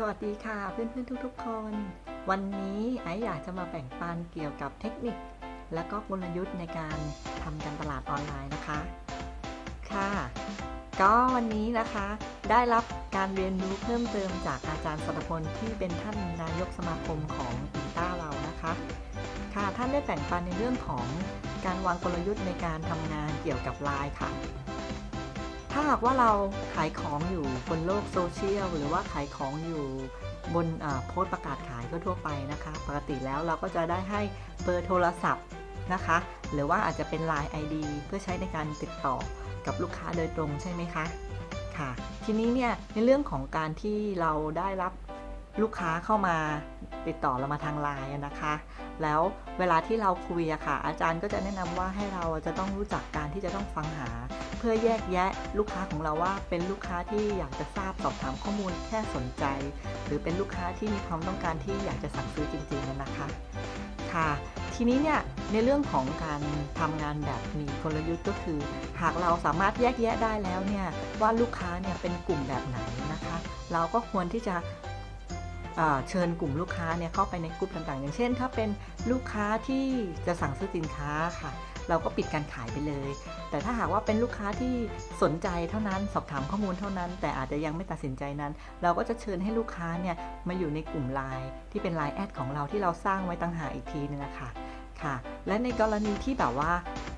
สวัสดีค่ะเพื่อนๆทุกๆ คน วันนี้ไออยากจะมาแบ่งปันเกี่ยวกับเทคนิค และก็กลยุทธ์ในการทำการตลาดออนไลน์นะคะ ค่ะ ก็วันนี้นะคะได้รับการเรียนรู้เพิ่มเติมจากอาจารย์สรพลที่เป็นท่านนายกสมาคมของอินต้าเรานะคะ ค่ะท่านได้แบ่งปันในเรื่องของการวางกลยุทธ์ในการทำงานเกี่ยวกับไลน์ค่ะ หากว่าเราขายของอยู่บนโลกโซเชียลหรือว่าขายของอยู่บนโพสต์ประกาศขายก็ทั่วไปนะคะ ปกติแล้วเราก็จะได้ให้เบอร์โทรศัพท์นะคะ หรือว่าอาจจะเป็น Line ID เพื่อใช้ในการติดต่อกับลูกค้าโดยตรงใช่ไหมคะค่ะทีนี้เนี่ยในเรื่องของการที่เราได้รับลูกค้าเข้ามาติดต่อเรามาทางไลน์นะคะ แล้วเวลาที่เราคุยอะค่ะ อาจารย์ก็จะแนะนำว่าให้เราจะต้องรู้จักการที่จะต้องฟังหา เพื่อแยกแยะลูกค้าของเราว่า เป็นลูกค้าที่อยากจะทราบสอบถามข้อมูลแค่สนใจ หรือเป็นลูกค้าที่มีความต้องการที่อยากจะสั่งซื้อจริงๆนะคะค่ะทีนี้เนี่ยในเรื่องของการทำงานแบบมีกลยุทธ์ก็คือ หากเราสามารถแยกแยะได้แล้วเนี่ยว่าลูกค้าเนี่ยเป็นกลุ่มแบบไหนนะคะ เราก็ควรที่จะ เชิญกลุ่มลูกค้าเนี่ยเข้าไปในกลุ่มต่างๆ อย่างเช่น ถ้าเป็นลูกค้าที่จะสั่งซื้อสินค้าค่ะ เราก็ปิดการขายไปเลย แต่ถ้าหากว่าเป็นลูกค้าที่สนใจเท่านั้นสอบถามข้อมูลเท่านั้น แต่อาจจะยังไม่ตัดสินใจนั้น เราก็จะเชิญให้ลูกค้าเนี่ยมาอยู่ในกลุ่มไลน์ที่เป็นไลน์แอดของเราที่เราสร้างไว้ต่างหากอีกทีนึงนะคะค่ะ และในกรณีที่แบบว่า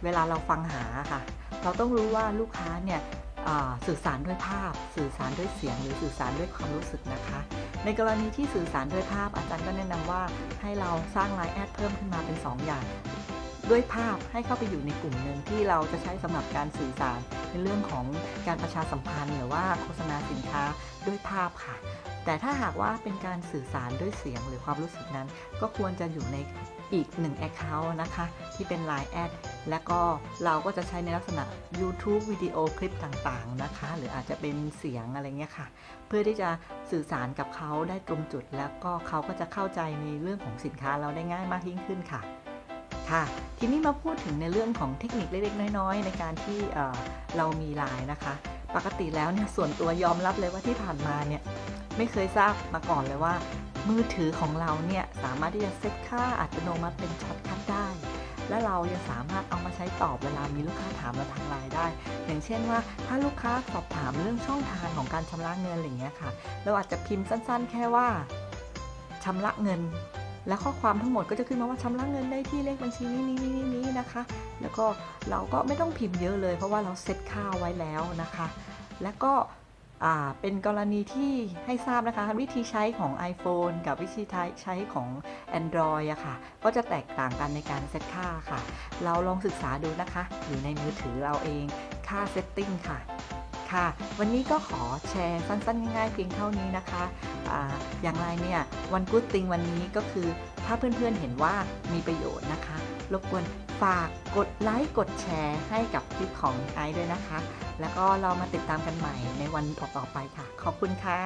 เวลาเราฟังหาค่ะ เราต้องรู้ว่าลูกค้าเนี่ยอ่าสื่อสารด้วยภาพ สื่อสารด้วยเสียง หรือสื่อสารด้วยความรู้สึกนะคะ ในกรณีที่สื่อสารด้วยภาพอาจารย์ก็แนะนำว่าให้เราสร้างไลน์แอดเพิ่มขึ้นมาเป็น 2 อย่าง ด้วยภาพให้เข้าไปอยู่ในกลุ่มหนึ่งที่เราจะใช้สำหรับการสื่อสารในเรื่องของการประชาสัมพันธ์ หรือว่าโฆษณาสินค้าด้วยภาพค่ะแต่ถ้าหากว่าเป็นการสื่อสารด้วยเสียงหรือความรู้สึกนั้น ก็ควรจะอยู่ใน อีกหนึ่ง Account นะคะ ที่เป็น Line แอดและก็เราก็จะใช้ในลักษณะ YouTube วิดีโอคลิปต่างๆนะคะ หรืออาจจะเป็นเสียงอะไรเงี้ยค่ะ เพื่อที่จะสื่อสารกับเขาได้ตรงจุด แล้วก็เขาก็จะเข้าใจในเรื่องของสินค้าเราได้ง่ายมากยิ่งขึ้นค่ะค่ะทีนี้มาพูดถึงในเรื่องของเทคนิคเล็กๆ น้อยๆ ในการที่เออเรามีไลน์นะคะ ปกติแล้วเนี่ยส่วนตัวยอมรับเลยว่าที่ผ่านมาเนี่ยไม่เคยทราบมาก่อนเลยว่า มือถือของเราเนี่ยสามารถที่จะเซตค่าอัตโนมัติเป็น shortcut ได้ และเรายังสามารถเอามาใช้ตอบเวลามีลูกค้าถามเราทางไลน์ได้ อย่างเช่นว่าถ้าลูกค้าสอบถามเรื่องช่องทางของการชำระเงินอะไรเงี้ยค่ะ เราอาจจะพิมพ์สั้นๆ แค่ว่าชำระเงิน และข้อความทั้งหมดก็จะขึ้นมาว่าชำระเงินได้ที่เลขบัญชีนี้นี้นี้นี้นะคะ แล้วก็เราก็ไม่ต้องพิมพ์เยอะเลย เพราะว่าเราเซตค่าไว้แล้วนะคะ และก็ เป็นกรณีที่ให้ทราบนะคะ วิธีใช้ของ iPhone กับวิธีใช้ของ Android อะค่ะ ก็จะแตกต่างกันในการเซตค่าค่ะ เราลองศึกษาดูนะคะ อยู่ในมือถือเราเองค่า setting ค่ะค่ะ วันนี้ก็ขอแชร์สั้นๆ ง่ายๆ เพียงเท่านี้นะคะออย่างไรเนี่ย One Good Thing วันนี้ก็คือถ้าเพื่อนๆเห็นว่ามีประโยชน์นะคะ รบกวน ฝากกดไลค์กดแชร์ให้กับคลิปของไอซ์ด้วยนะคะ แล้วก็เรามาติดตามกันใหม่ในวันต่อๆไปค่ะ ขอบคุณค่ะ